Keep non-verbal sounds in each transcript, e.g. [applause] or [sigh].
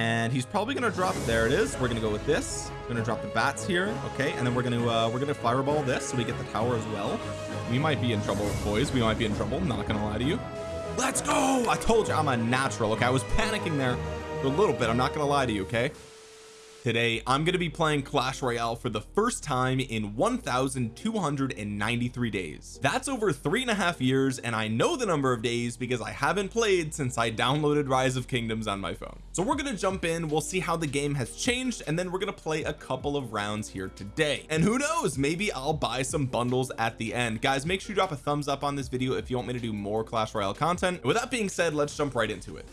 and he's probably gonna drop there it is we're gonna go with this. We're gonna drop the bats here okay and then we're gonna uh we're gonna fireball this so we get the tower as well. We might be in trouble boys we might be in trouble not gonna lie to you. Let's go! I told you I'm a natural okay I was panicking there a little bit I'm not gonna lie to you okay Today I'm going to be playing Clash Royale for the first time in 1293 days. That's over three and a half years and I know the number of days because I haven't played since I downloaded Rise of Kingdoms on my phone. So we're going to jump in we'll see how the game has changed and then we're going to play a couple of rounds here today. And who knows maybe I'll buy some bundles at the end. Guys make sure you drop a thumbs up on this video if you want me to do more Clash Royale content. With that being said let's jump right into it.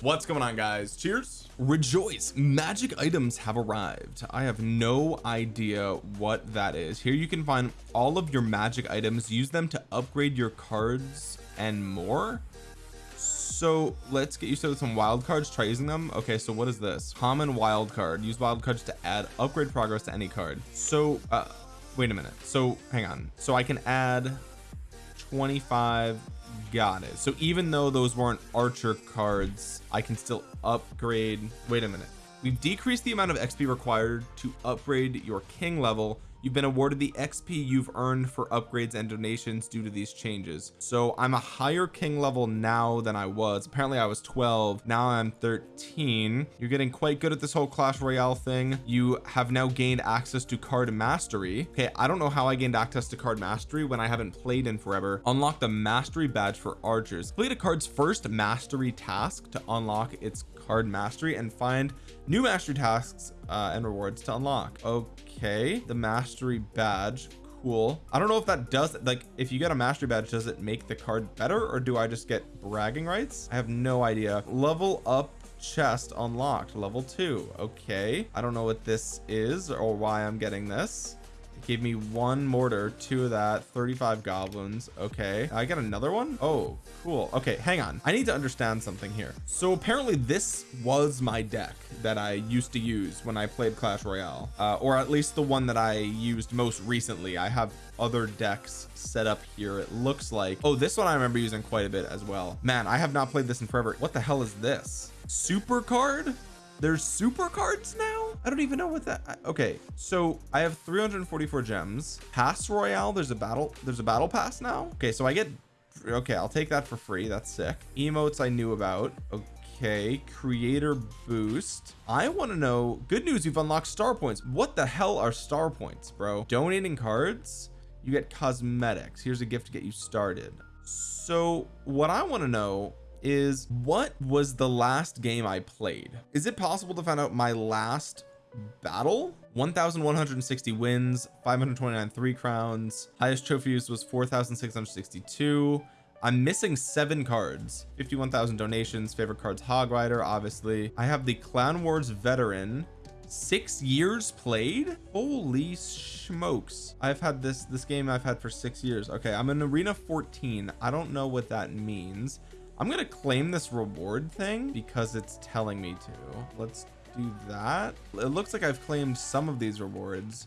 What's going on guys? Cheers rejoice! Magic items have arrived. I have no idea what that is. Here you can find all of your magic items. Use them to upgrade your cards and more. So let's get used to some wild cards. Try using them. Okay so what is this? Common wild card. Use wild cards to add upgrade progress to any card. So uh wait a minute. So hang on. So I can add 25 got it. So even though those weren't archer cards I can still upgrade. Wait a minute. We've decreased the amount of XP required to upgrade your king level you've been awarded the XP you've earned for upgrades and donations due to these changes. So I'm a higher king level now than I was. Apparently I was 12 now I'm 13 you're getting quite good at this whole Clash Royale thing. You have now gained access to card mastery. Okay I don't know how I gained access to card mastery when I haven't played in forever. Unlock the mastery badge for archers. Complete a card's first mastery task to unlock its card mastery and find new mastery tasks uh, and rewards to unlock. Okay the mastery badge cool. I don't know if that does like if you get a mastery badge does it make the card better or do I just get bragging rights? I have no idea. Level up chest unlocked level two okay. I don't know what this is or why I'm getting this gave me one mortar two of that 35 goblins okay. I got another one? Oh cool okay hang on. I need to understand something here. So apparently this was my deck that I used to use when I played Clash Royale uh, or at least the one that I used most recently. I have other decks set up here it looks like. Oh this one I remember using quite a bit as well. Man I have not played this in forever. What the hell is this? Super card there's super cards now? I don't even know what that okay so I have 344 gems. Pass royale there's a battle there's a battle pass now? Okay so I get okay I'll take that for free that's sick. Emotes I knew about okay creator boost. I want to know good news you've unlocked star points. What the hell are star points bro? Donating cards you get cosmetics. Here's a gift to get you started. So what I want to know is what was the last game I played? Is it possible to find out my last battle? 1160 wins 529 three crowns highest trophies was 4662 I'm missing seven cards 51,000 donations favorite cards hog rider obviously. I have the clan wars veteran six years played? Holy smokes. I've had this this game I've had for six years. Okay I'm in arena 14 I don't know what that means I'm gonna claim this reward thing because it's telling me to. Let's do that. It looks like I've claimed some of these rewards.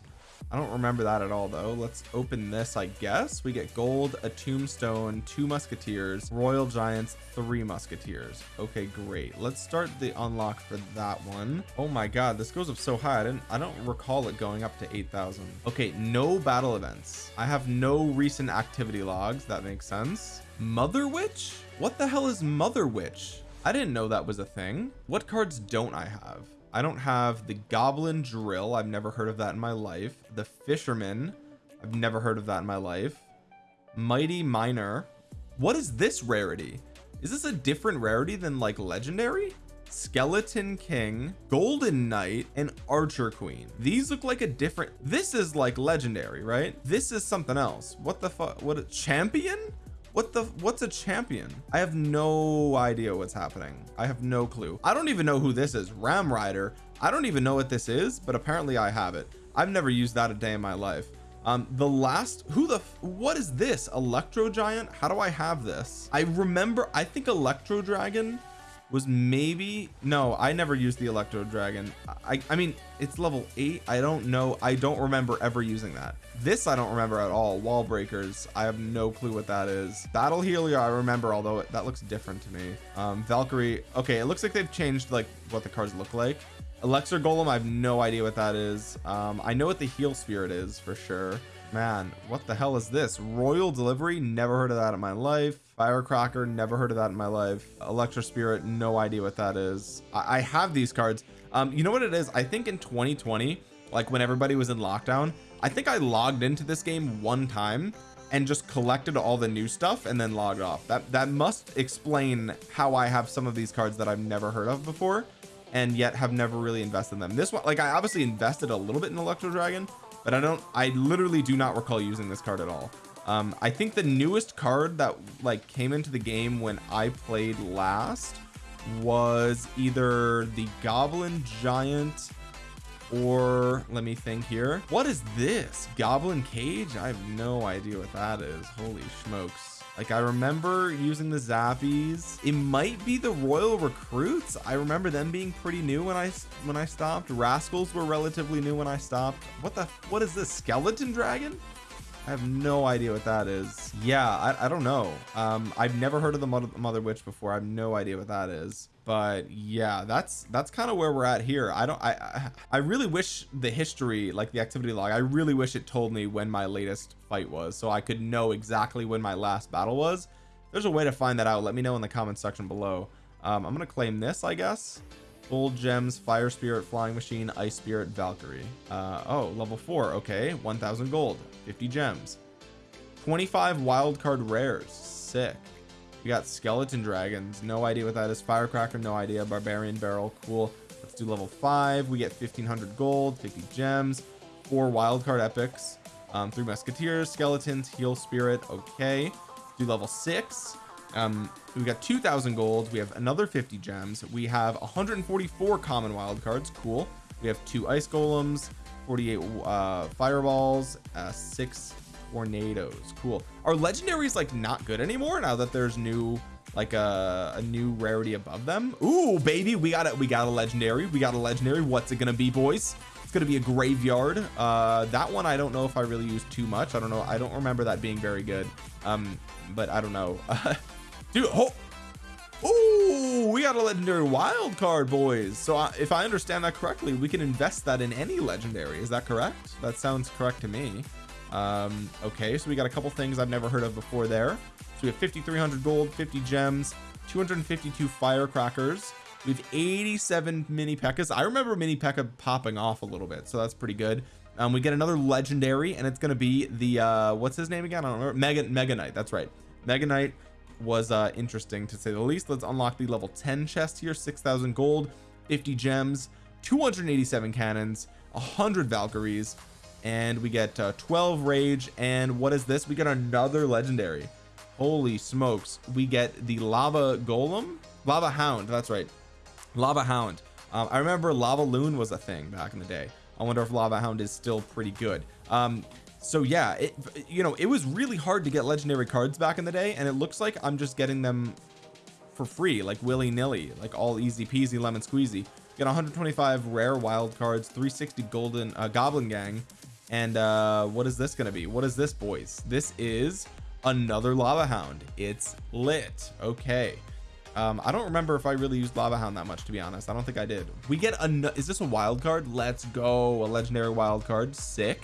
I don't remember that at all though. Let's open this I guess. We get gold a tombstone two musketeers royal giants three musketeers. Okay great. Let's start the unlock for that one. Oh my god this goes up so high. I didn't I don't recall it going up to 8,000 okay no battle events. I have no recent activity logs. That makes sense. Mother witch what the hell is mother witch? I didn't know that was a thing. What cards don't I have? I don't have the goblin drill. I've never heard of that in my life. The fisherman. I've never heard of that in my life. Mighty miner. What is this rarity? Is this a different rarity than like legendary? Skeleton king golden knight and archer queen. These look like a different this is like legendary right? This is something else. What the fuck what a champion what the what's a champion? I have no idea what's happening. I have no clue. I don't even know who this is. Ram rider. I don't even know what this is but apparently I have it. I've never used that a day in my life. Um the last who the what is this? Electro giant? How do I have this? I remember I think electro dragon was maybe no I never used the electro dragon. I I mean it's level 8 I don't know. I don't remember ever using that. This I don't remember at all. Wall breakers I have no clue what that is. Battle healer I remember although that looks different to me. Um Valkyrie okay it looks like they've changed like what the cards look like. Elixir golem I have no idea what that is. Um I know what the heal spirit is for sure. Man what the hell is this? Royal delivery? Never heard of that in my life firecracker never heard of that in my life. Electro spirit no idea what that is. I, I have these cards. Um you know what it is? I think in 2020 like when everybody was in lockdown I think I logged into this game one time and just collected all the new stuff and then logged off. That that must explain how I have some of these cards that I've never heard of before and yet have never really invested in them. This one like I obviously invested a little bit in electro dragon but I don't I literally do not recall using this card at all um I think the newest card that like came into the game when I played last was either the goblin giant or let me think here. What is this? Goblin cage? I have no idea what that is. Holy smokes. Like I remember using the zappies. It might be the royal recruits. I remember them being pretty new when I when I stopped. Rascals were relatively new when I stopped. What the what is this? Skeleton dragon I have no idea what that is. Yeah I, I don't know. Um I've never heard of the mother, mother witch before. I have no idea what that is. But yeah that's that's kind of where we're at here. I don't I I really wish the history like the activity log I really wish it told me when my latest fight was so I could know exactly when my last battle was. There's a way to find that out. Let me know in the comment section below. Um, I'm gonna claim this I guess gold gems fire spirit flying machine ice spirit valkyrie. Uh, oh level four okay 1000 gold 50 gems. 25 wild card rares sick. We got skeleton dragons no idea what that is. Firecracker no idea. Barbarian barrel cool. Let's do level five. We get 1500 gold 50 gems. Four wild card epics um, three musketeers skeletons heal spirit okay. Do level six um we got 2000 gold we have another 50 gems. We have 144 common wild cards. Cool. We have two ice golems 48 uh fireballs uh six tornadoes. Cool. Are legendaries like not good anymore now that there's new like a, a new rarity above them? Ooh, baby we got it we got a legendary. We got a legendary. What's it gonna be boys? It's gonna be a graveyard. Uh that one I don't know if I really used too much. I don't know. I don't remember that being very good. Um but I don't know [laughs] dude oh we got a legendary wild card boys. So I, if I understand that correctly we can invest that in any legendary. Is that correct? That sounds correct to me. Um okay so we got a couple things I've never heard of before there. So we have 5300 gold 50 gems 252 firecrackers. We have 87 mini pekkas. I remember mini pekka popping off a little bit so that's pretty good. Um we get another legendary and it's to be the uh what's his name again? I don't remember. Mega mega knight that's right. Mega knight was uh interesting to say the least. Let's unlock the level 10 chest here 6,000 gold 50 gems 287 cannons 100 valkyries and we get uh, 12 rage. And what is this? We get another legendary. Holy smokes. We get the lava golem? Lava hound that's right. Lava hound. Um, I remember lava loon was a thing back in the day. I wonder if lava hound is still pretty good. Um so yeah it you know it was really hard to get legendary cards back in the day and it looks like I'm just getting them for free like willy-nilly like all easy peasy lemon squeezy. Get 125 rare wild cards 360 golden uh, goblin gang and uh what is this gonna be? What is this boys? This is another lava hound. It's lit. Okay. Um I don't remember if I really used lava hound that much to be honest. I don't think I did. We get a is this a wild card? Let's go. A legendary wild card. Sick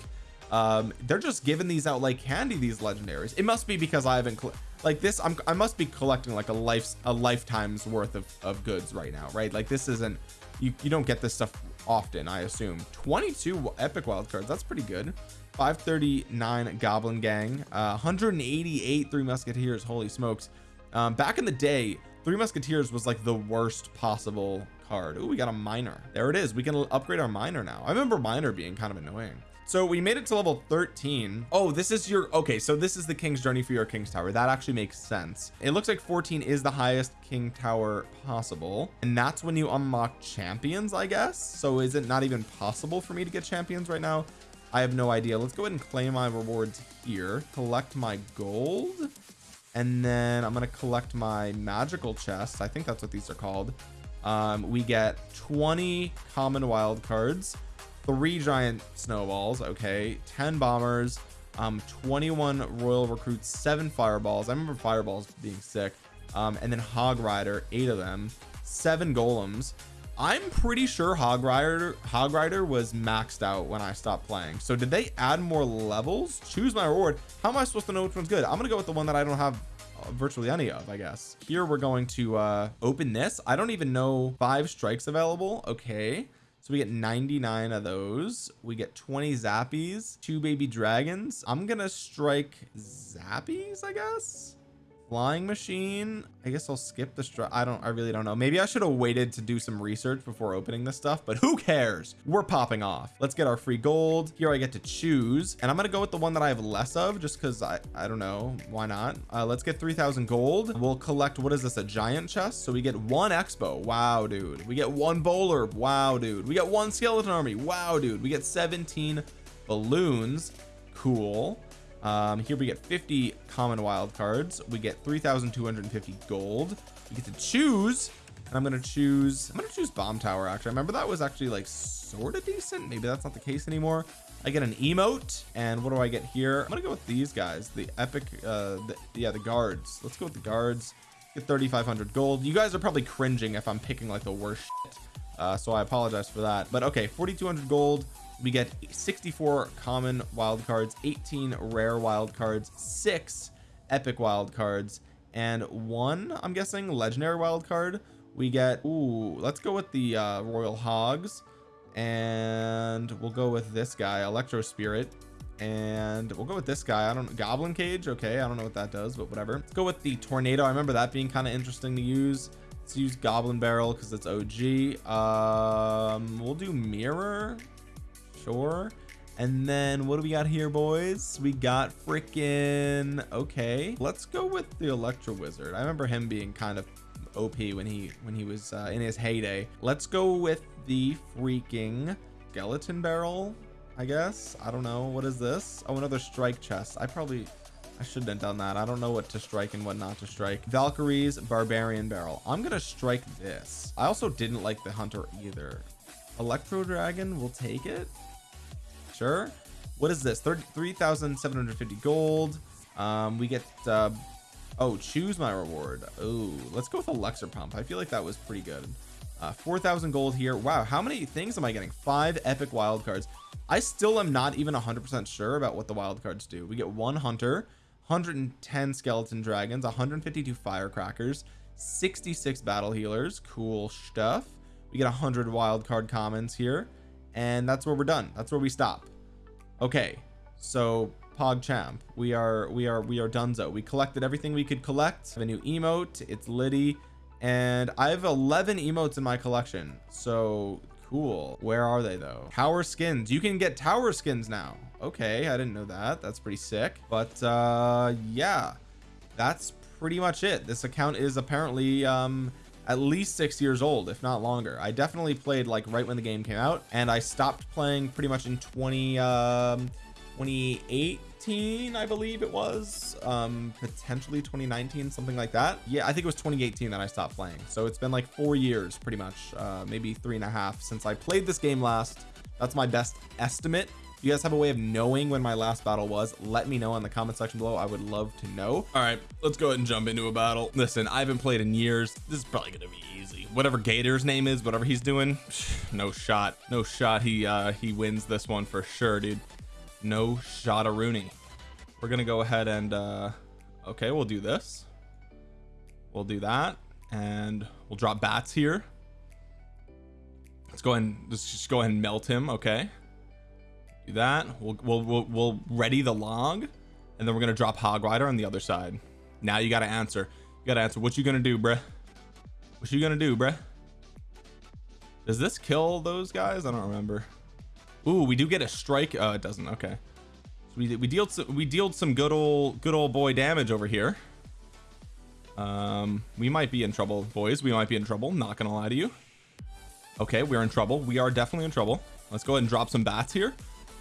um they're just giving these out like candy these legendaries. It must be because I haven't like this I'm I must be collecting like a life's a lifetime's worth of, of goods right now right? Like this isn't you you don't get this stuff often I assume. 22 epic wild cards that's pretty good. 539 goblin gang uh 188 three musketeers holy smokes. Um back in the day three musketeers was like the worst possible card. Oh we got a miner. There it is we can upgrade our miner now. I remember miner being kind of annoying so we made it to level 13 oh this is your okay so this is the king's journey for your king's tower. That actually makes sense. It looks like 14 is the highest king tower possible and that's when you unlock champions I guess? So is it not even possible for me to get champions right now? I have no idea. Let's go ahead and claim my rewards here. Collect my gold and then I'm gonna collect my magical chests I think that's what these are called. Um, we get 20 common wild cards three giant snowballs okay? 10 bombers um 21 royal recruits seven fireballs. I remember fireballs being sick. Um and then hog rider eight of them. Seven golems. I'm pretty sure hog rider hog rider was maxed out when I stopped playing. So did they add more levels? Choose my reward. How am I supposed to know which one's good? I'm gonna go with the one that I don't have uh, virtually any of I guess. Here we're going to uh open this. I don't even know five strikes available okay so we get 99 of those. We get 20 zappies two baby dragons. I'm gonna strike zappies I guess flying machine. I guess I'll skip the strike I don't I really don't know. Maybe I should have waited to do some research before opening this stuff but who cares? We're popping off. Let's get our free gold. Here I get to choose and I'm gonna go with the one that I have less of just because I I don't know. Why not? Uh, let's get 3,000 gold. We'll collect what is this a giant chest? So we get one expo. Wow dude. We get one bowler. Wow dude. We get one skeleton army. Wow dude. We get 17 balloons. Cool um here we get 50 common wild cards. We get 3,250 gold. We get to choose and I'm gonna choose I'm gonna choose bomb tower actually. I remember that was actually like sort of decent. Maybe that's not the case anymore. I get an emote and what do I get here? I'm gonna go with these guys the epic uh the, yeah the guards. Let's go with the guards. Get 3,500 gold. You guys are probably cringing if I'm picking like the worst shit. Uh, so I apologize for that. But okay 4,200 gold we get 64 common wild cards 18 rare wild cards six epic wild cards and one I'm guessing legendary wild card. We get ooh let's go with the uh, royal hogs and we'll go with this guy electro spirit and we'll go with this guy. I don't goblin cage? Okay I don't know what that does but whatever. Let's go with the tornado. I remember that being kind of interesting to use. Let's use goblin barrel because it's OG um we'll do mirror sure. And then what do we got here boys? We got freaking okay let's go with the electro wizard. I remember him being kind of OP when he when he was uh, in his heyday. Let's go with the freaking skeleton barrel I guess. I don't know. What is this? Oh another strike chest. I probably I shouldn't have done that. I don't know what to strike and what not to strike. Valkyrie's barbarian barrel. I'm gonna strike this. I also didn't like the hunter either. Electro dragon will take it sure. What is this? 33,750 gold. Um we get uh oh choose my reward. Oh let's go with a elixir pump. I feel like that was pretty good. Uh 4,000 gold here. Wow how many things am I getting? Five epic wild cards. I still am not even 100% sure about what the wild cards do. We get one hunter 110 skeleton dragons 152 firecrackers 66 battle healers. Cool stuff. We get 100 wild card commons here and that's where we're done. That's where we stop. Okay so pogchamp we are we are we are donezo. We collected everything we could collect. A new emote. It's liddy. And I have 11 emotes in my collection. So cool. Where are they though? Tower skins. You can get tower skins now. Okay I didn't know that. That's pretty sick. But uh yeah. That's pretty much it. This account is apparently um at least six years old if not longer. I definitely played like right when the game came out and I stopped playing pretty much in 20 um 2018 I believe it was. Um potentially 2019 something like that. Yeah I think it was 2018 that I stopped playing. So it's been like four years pretty much uh maybe three and a half since I played this game last. That's my best estimate you guys have a way of knowing when my last battle was? Let me know in the comment section below. I would love to know. All right let's go ahead and jump into a battle. Listen I haven't played in years. This is probably gonna be easy. Whatever Gator's name is whatever he's doing [sighs] no shot. No shot he uh he wins this one for sure dude. No shot of Rooney. We're gonna go ahead and uh okay we'll do this. We'll do that and we'll drop bats here. Let's go ahead and let's just go ahead and melt him okay that. We'll, we'll we'll we'll ready the log and then we're gonna drop hog rider on the other side. Now you got to answer. You got to answer. What you gonna do bruh? What you gonna do bruh? Does this kill those guys? I don't remember. Ooh, we do get a strike. Uh it doesn't. Okay. So we, we dealt some, we dealt some good old good old boy damage over here. Um we might be in trouble boys. We might be in trouble. Not gonna lie to you. Okay we're in trouble. We are definitely in trouble. Let's go ahead and drop some bats here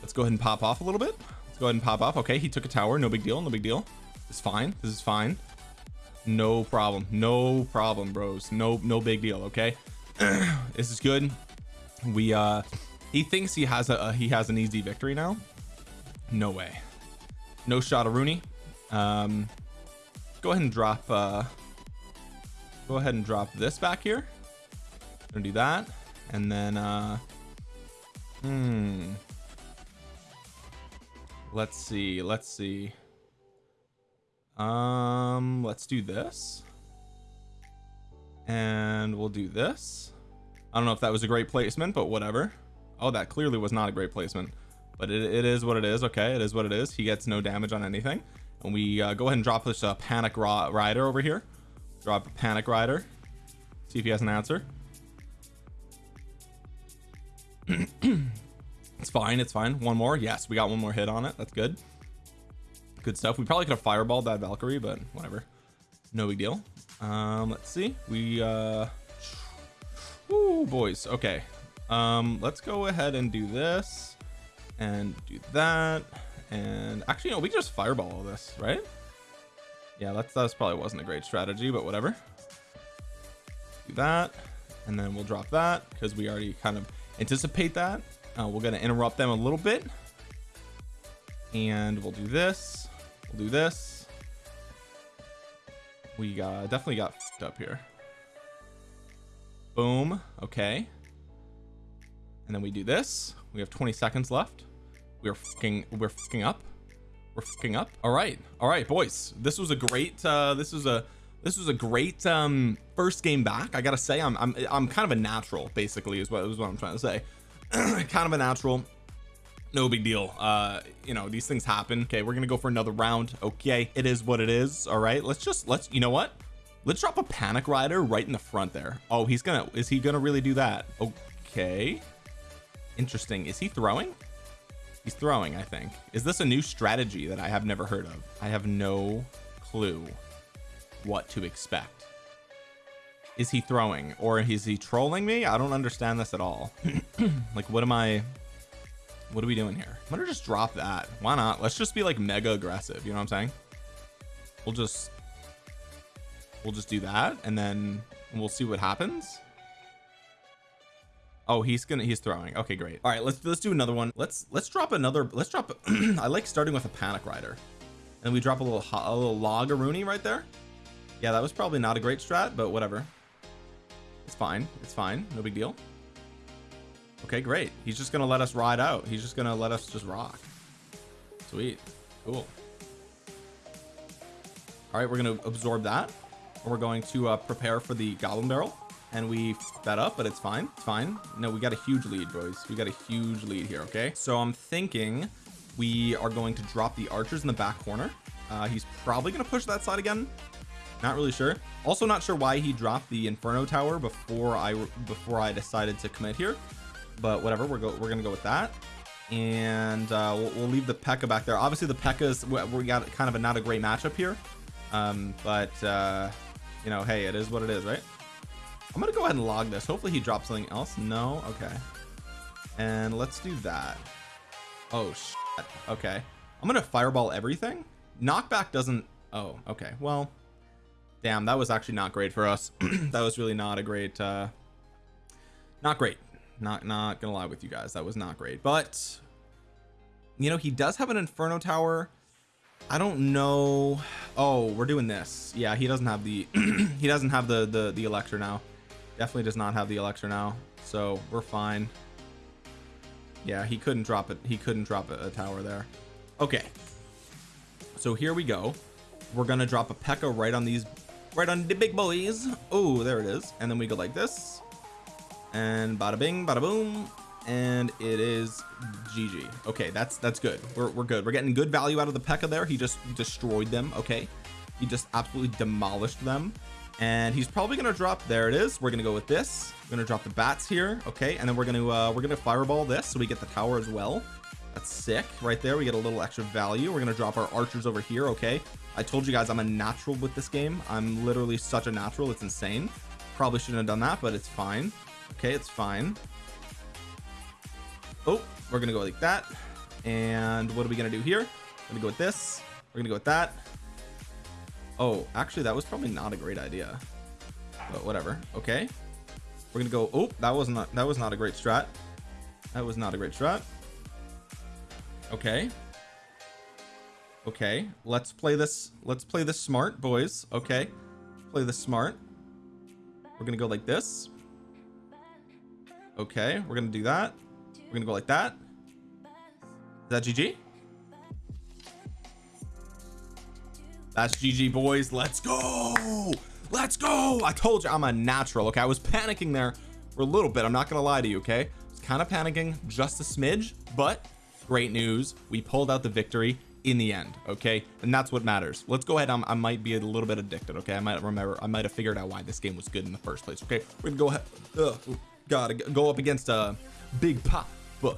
let's go ahead and pop off a little bit. Let's go ahead and pop off. Okay he took a tower. No big deal no big deal. It's fine this is fine. No problem no problem bros. No no big deal okay? [clears throat] This is good. We uh he thinks he has a, a he has an easy victory now. No way. No shot of Rooney. Um go ahead and drop uh go ahead and drop this back here. Gonna do that. And then uh hmm let's see let's see. Um let's do this. And we'll do this. I don't know if that was a great placement but whatever. Oh that clearly was not a great placement. But it, it is what it is okay? It is what it is. He gets no damage on anything. And we uh, go ahead and drop this uh, panic rider over here. Drop a panic rider. See if he has an answer [clears throat] it's fine it's fine. One more? Yes we got one more hit on it. That's good. Good stuff. We probably could have fireballed that Valkyrie but whatever. No big deal. Um let's see. We uh Ooh, boys. Okay. Um let's go ahead and do this and do that. And actually no we just fireball all this right? Yeah that's that's probably wasn't a great strategy but whatever. Do that and then we'll drop that because we already kind of anticipate that uh, we're going to interrupt them a little bit. And we'll do this. We'll do this. We got definitely got up here. Boom. Okay. And then we do this. We have 20 seconds left. We're fucking we're fucking up. We're fucking up. All right. All right boys. This was a great uh this was a this was a great um first game back I gotta say. I'm I'm I'm kind of a natural basically is what is what I'm trying to say [clears throat] kind of a natural no big deal. Uh you know these things happen. Okay we're gonna go for another round. Okay it is what it is. All right let's just let's you know what? Let's drop a panic rider right in the front there. Oh he's gonna is he gonna really do that? Okay. Interesting. Is he throwing? He's throwing I think. Is this a new strategy that I have never heard of? I have no clue what to expect is he throwing? Or is he trolling me? I don't understand this at all. [clears throat] Like what am I what are we doing here? I'm gonna just drop that. Why not? Let's just be like mega aggressive. You know what I'm saying? We'll just we'll just do that and then we'll see what happens. Oh he's gonna he's throwing. Okay great. All right let's let's do another one. Let's let's drop another let's drop [clears throat] I like starting with a panic rider. And we drop a little a little log Rooney right there. Yeah that was probably not a great strat but whatever it's fine. It's fine. No big deal. Okay great. He's just gonna let us ride out. He's just gonna let us just rock. Sweet. Cool. All right we're gonna absorb that. We're going to uh, prepare for the goblin barrel. And we that up but it's fine. It's fine. No we got a huge lead boys. We got a huge lead here okay? So I'm thinking we are going to drop the archers in the back corner. Uh, he's probably gonna push that side again not really sure. Also not sure why he dropped the inferno tower before I before I decided to commit here. But whatever we're go we're gonna go with that. And uh, we'll, we'll leave the P.E.K.K.A back there. Obviously the P.E.K.K.A's we got kind of a not a great matchup here. Um but uh you know hey it is what it is right? I'm gonna go ahead and log this. Hopefully he drops something else. No? Okay. And let's do that. Oh shit. okay. I'm gonna fireball everything. Knockback doesn't oh okay. Well damn that was actually not great for us. [clears throat] That was really not a great uh not great. Not not gonna lie with you guys that was not great. But you know he does have an inferno tower. I don't know. Oh we're doing this. Yeah he doesn't have the [clears throat] he doesn't have the the the Electro now. Definitely does not have the Electro now. So we're fine. Yeah he couldn't drop it he couldn't drop a, a tower there. Okay. So here we go. We're gonna drop a P.E.K.K.A right on these right on the big boys. Oh there it is. And then we go like this. And bada bing bada boom. And it is GG okay that's that's good. We're, we're good. We're getting good value out of the P.E.K.K.A there. He just destroyed them. Okay. He just absolutely demolished them. And he's probably gonna drop there it is. We're gonna go with this. We're gonna drop the bats here. Okay. And then we're gonna uh we're gonna fireball this so we get the tower as well. That's sick. Right there we get a little extra value. We're gonna drop our archers over here. Okay I told you guys I'm a natural with this game. I'm literally such a natural it's insane. Probably shouldn't have done that but it's fine. Okay it's fine. Oh we're gonna go like that. And what are we gonna do here? We're gonna go with this. We're gonna go with that. Oh actually that was probably not a great idea but whatever. Okay. We're gonna go oh that was not that was not a great strat. That was not a great strat. Okay okay let's play this let's play this smart boys. Okay play this smart. We're gonna go like this. Okay we're gonna do that. We're gonna go like that. Is that GG that's GG boys. Let's go. Let's go. I told you I'm a natural okay? I was panicking there for a little bit I'm not gonna lie to you okay? I was kind of panicking just a smidge but great news. We pulled out the victory in the end okay? And that's what matters. Let's go ahead. I'm, i might be a little bit addicted okay? I might remember I might have figured out why this game was good in the first place okay? We're gonna go ahead Ugh, gotta go up against a big pop but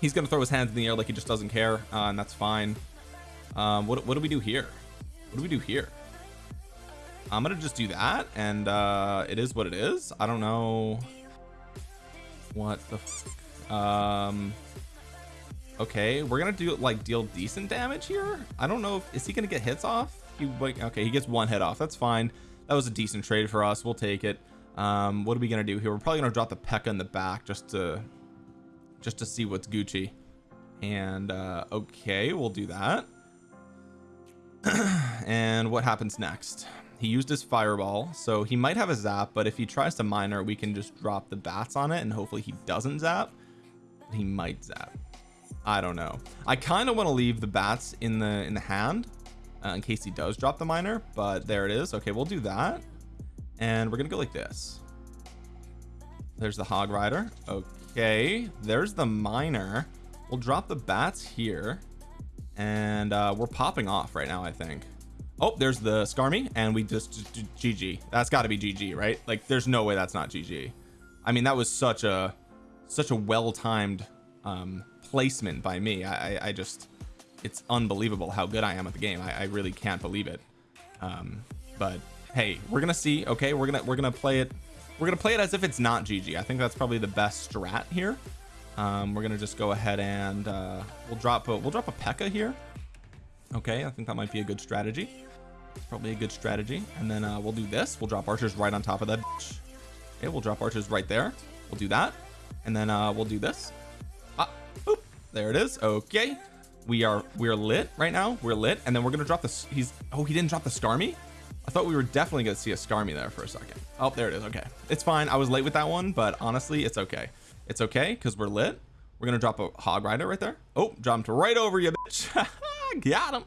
he's gonna throw his hands in the air like he just doesn't care uh, and that's fine. Um what, what do we do here? What do we do here? I'm gonna just do that and uh it is what it is. I don't know what the um okay we're gonna do like deal decent damage here. I don't know if is he gonna get hits off? He like okay he gets one hit off. That's fine. That was a decent trade for us. We'll take it. Um what are we gonna do here? We're probably gonna drop the P.E.K.K.A in the back just to just to see what's Gucci. And uh okay we'll do that. [clears throat] And what happens next? He used his fireball so he might have a zap but if he tries to miner we can just drop the bats on it and hopefully he doesn't zap. He might zap I don't know. I kind of want to leave the bats in the in the hand uh, in case he does drop the miner but there it is. Okay we'll do that. And we're gonna go like this. There's the hog rider. Okay there's the miner. We'll drop the bats here and uh, we're popping off right now I think. Oh there's the Skarmy and we just, just GG that's got to be GG right? Like there's no way that's not GG I mean that was such a such a well-timed um placement by me. I, I just it's unbelievable how good I am at the game. I, I really can't believe it. Um but hey we're gonna see okay? We're gonna we're gonna play it we're gonna play it as if it's not GG I think that's probably the best strat here. Um we're gonna just go ahead and uh we'll drop a we'll drop a P.E.K.K.A here. Okay I think that might be a good strategy. Probably a good strategy. And then uh we'll do this. We'll drop archers right on top of that okay we'll drop archers right there. We'll do that. And then uh we'll do this Boop. there it is. Okay. We are we're lit right now. We're lit. And then we're gonna drop this he's oh he didn't drop the Skarmy I thought we were definitely gonna see a Skarmy there for a second. Oh there it is. Okay. It's fine. I was late with that one but honestly it's okay. It's okay because we're lit. We're gonna drop a hog rider right there. Oh jumped right over you bitch. [laughs] Got him.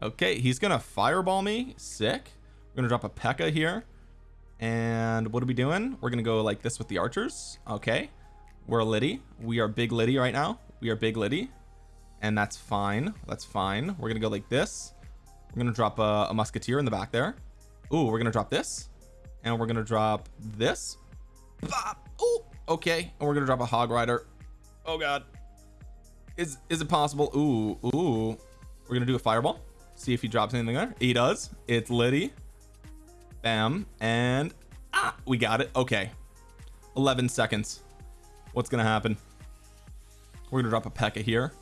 Okay he's gonna fireball me. Sick. We're gonna drop a P.E.K.K.A here. And what are we doing? We're gonna go like this with the archers. Okay. We're a Liddy we are big Liddy right now we are big Liddy and that's fine. That's fine. We're gonna go like this. We're gonna drop a, a musketeer in the back there. Ooh, we're gonna drop this and we're gonna drop this. Oh, okay. And we're gonna drop a hog rider. Oh god. Is is it possible? Ooh ooh. We're gonna do a fireball. See if he drops anything there. He does. It's Liddy. Bam. And ah, we got it. Okay. 11 seconds. What's gonna happen we're gonna drop a P.E.K.K.A here.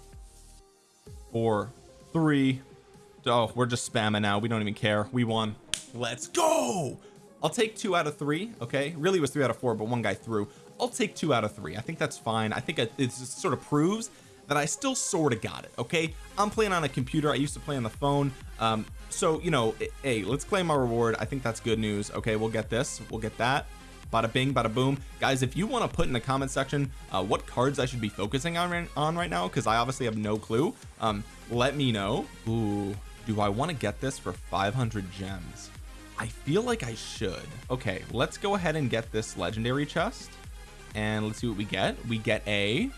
Four three. Oh we're just spamming now. We don't even care. We won. Let's go! I'll take two out of three okay? Really was three out of four but one guy threw. I'll take two out of three. I think that's fine. I think it sort of proves that I still sort of got it okay? I'm playing on a computer. I used to play on the phone. Um so you know hey let's claim our reward. I think that's good news okay? We'll get this. We'll get that bada bing bada boom. Guys if you want to put in the comment section uh, what cards I should be focusing on on right now because I obviously have no clue um let me know. Ooh, do I want to get this for 500 gems? I feel like I should. Okay let's go ahead and get this legendary chest and let's see what we get. We get a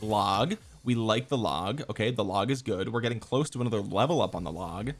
log. We like the log. Okay the log is good. We're getting close to another level up on the log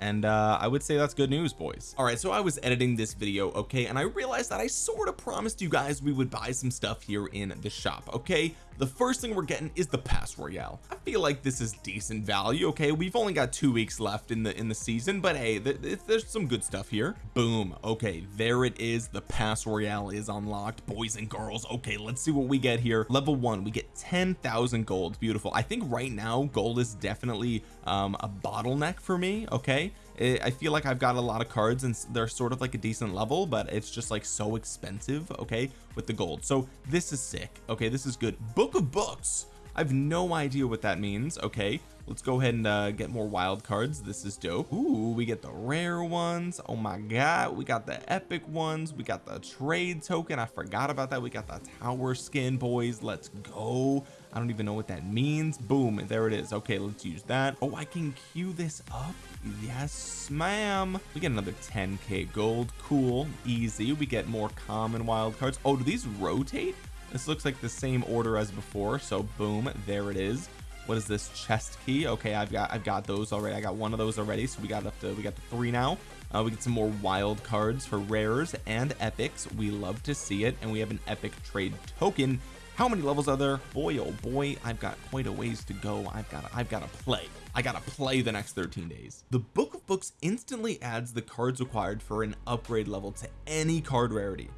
and uh I would say that's good news boys. All right so I was editing this video okay and I realized that I sort of promised you guys we would buy some stuff here in the shop okay? The first thing we're getting is the pass royale. I feel like this is decent value okay? We've only got two weeks left in the in the season but hey th th there's some good stuff here. Boom okay there it is. The pass royale is unlocked. Boys and girls okay let's see what we get here. Level one we get 10,000 gold. Beautiful. I think right now gold is definitely um a bottleneck for me okay? I feel like I've got a lot of cards and they're sort of like a decent level but it's just like so expensive okay with the gold. So this is sick okay? This is good. Book of books! I have no idea what that means okay? Let's go ahead and uh, get more wild cards. This is dope. Ooh, we get the rare ones. Oh my god we got the epic ones. We got the trade token. I forgot about that. We got the tower skin boys. Let's go I don't even know what that means. Boom there it is. Okay let's use that. Oh I can queue this up? Yes ma'am. We get another 10k gold. Cool easy. We get more common wild cards. Oh do these rotate? This looks like the same order as before. So boom there it is. What is this chest key? Okay I've got I've got those already. I got one of those already. So we got up to we got the three now. Uh, we get some more wild cards for rares and epics. We love to see it. And we have an epic trade token how many levels are there? Boy oh boy I've got quite a ways to go. I've got I've got to play. I gotta play the next 13 days. The book of books instantly adds the cards required for an upgrade level to any card rarity.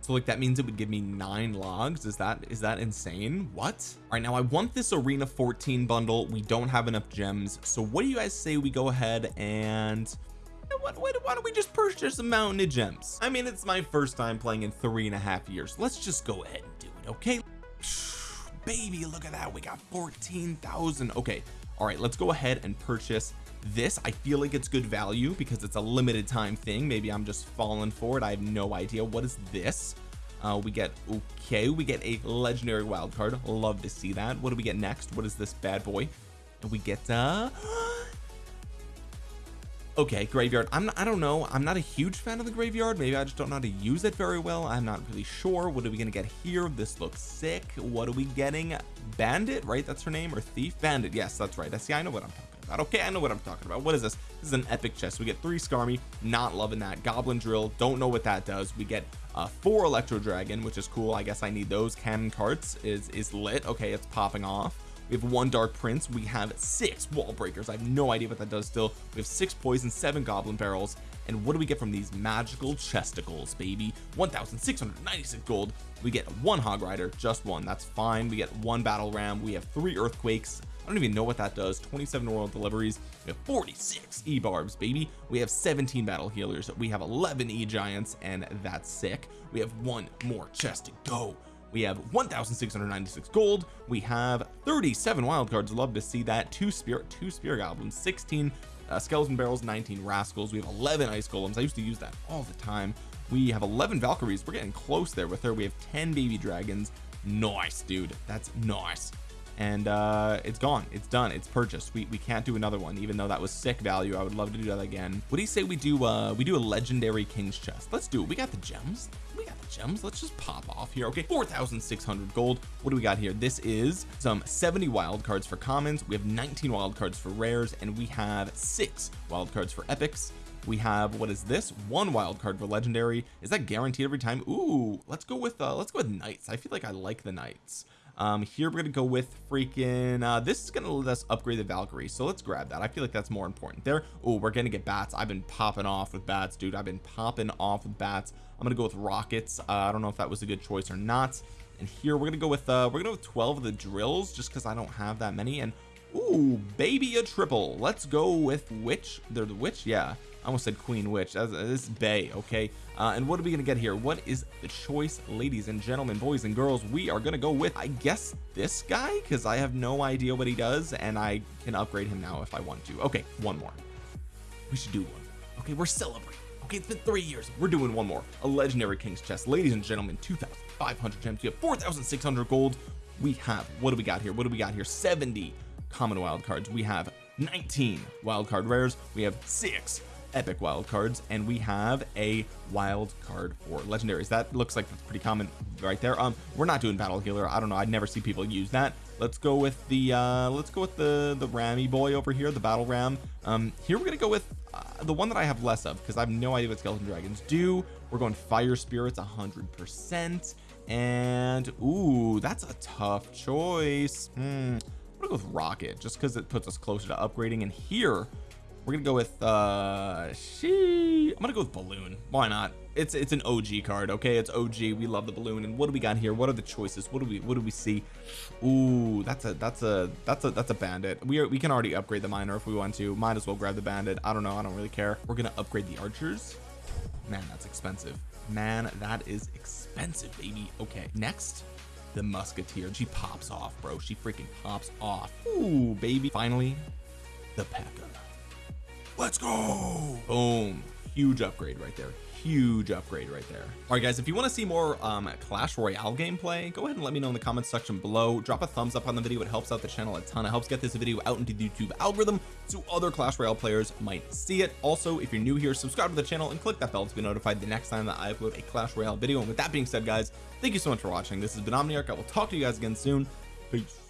So like that means it would give me nine logs? Is that is that insane? What? All right now I want this arena 14 bundle. We don't have enough gems. So what do you guys say we go ahead and what, what, why don't we just purchase a mountain of gems? I mean it's my first time playing in three and a half years. Let's just go ahead and do it okay [sighs] baby look at that. We got 14,000 okay all right let's go ahead and purchase this. I feel like it's good value because it's a limited time thing. Maybe I'm just falling for it. I have no idea. What is this? Uh we get okay we get a legendary wild card. Love to see that. What do we get next? What is this bad boy? And we get uh okay graveyard. I'm not, I don't know. I'm not a huge fan of the graveyard. Maybe I just don't know how to use it very well. I'm not really sure. What are we gonna get here? This looks sick. What are we getting? Bandit right? That's her name or thief? Bandit yes that's right. I see I know what I'm talking about. Okay I know what I'm talking about. What is this? This is an epic chest. We get three Skarmy not loving that. Goblin drill don't know what that does. We get uh four electro dragon which is cool. I guess I need those. Cannon carts is is lit. Okay it's popping off we have one dark prince. We have six wall breakers. I have no idea what that does still. We have six poison seven goblin barrels. And what do we get from these magical chesticles baby? 1696 gold. We get one hog rider just one. That's fine. We get one battle ram. We have three earthquakes. I don't even know what that does. 27 royal deliveries. We have 46 e-barbs baby. We have 17 battle healers. We have 11 e-giants and that's sick. We have one more chest to go we have 1696 gold. We have 37 wild cards. Love to see that. Two spirit two spirit goblins 16 uh, skeleton barrels 19 rascals. We have 11 ice golems. I used to use that all the time. We have 11 valkyries. We're getting close there with her. We have 10 baby dragons. Nice dude. That's nice and uh it's gone. It's done. It's purchased. We, we can't do another one even though that was sick value. I would love to do that again. What do you say we do uh we do a legendary king's chest? Let's do it. We got the gems. We got the gems. Let's just pop off here. Okay 4,600 gold. What do we got here? This is some 70 wild cards for commons. We have 19 wild cards for rares and we have six wild cards for epics. We have what is this? One wild card for legendary. Is that guaranteed every time? Ooh, let's go with uh let's go with knights. I feel like I like the knights um here we're gonna go with freaking uh this is gonna let us upgrade the Valkyrie so let's grab that. I feel like that's more important there. Oh we're gonna get bats. I've been popping off with bats dude. I've been popping off with bats. I'm gonna go with rockets. Uh, I don't know if that was a good choice or not. And here we're gonna go with uh we're gonna go with 12 of the drills just because I don't have that many. And Ooh, baby a triple. Let's go with witch they're the witch? Yeah almost said queen witch. That's this is bay okay? Uh, and what are we gonna get here? What is the choice ladies and gentlemen boys and girls? We are gonna go with I guess this guy because I have no idea what he does and I can upgrade him now if I want to. Okay one more. We should do one. Okay we're celebrating. Okay it's been three years. We're doing one more. A legendary king's chest. Ladies and gentlemen 2,500 gems. We have 4,600 gold. We have what do we got here? What do we got here? 70 common wild cards. We have 19 wild card rares. We have six epic wild cards and we have a wild card for legendaries that looks like that's pretty common right there. Um we're not doing battle healer. I don't know. I'd never see people use that. Let's go with the uh let's go with the the rammy boy over here the battle ram. Um here we're gonna go with uh, the one that I have less of because I have no idea what skeleton dragons do. We're going fire spirits a hundred percent. And ooh that's a tough choice. Hmm. I'm gonna go with rocket just because it puts us closer to upgrading. And here we're gonna go with uh she I'm gonna go with balloon. Why not? It's it's an OG card okay? It's OG we love the balloon. And what do we got here? What are the choices? What do we what do we see? Ooh that's a that's a that's a that's a bandit. We are we can already upgrade the miner if we want to. Might as well grab the bandit. I don't know. I don't really care. We're gonna upgrade the archers. Man that's expensive. Man that is expensive baby. Okay next. The musketeer. She pops off bro. She freaking pops off. Ooh baby. Finally the P.E.K.K.A let's go. Boom. Huge upgrade right there. Huge upgrade right there. All right guys if you want to see more um clash royale gameplay go ahead and let me know in the comments section below. Drop a thumbs up on the video. It helps out the channel a ton. It helps get this video out into the youtube algorithm so other clash royale players might see it. Also if you're new here subscribe to the channel and click that bell to be notified the next time that I upload a clash royale video. And with that being said guys thank you so much for watching. This has been Omniarch. I will talk to you guys again soon. Peace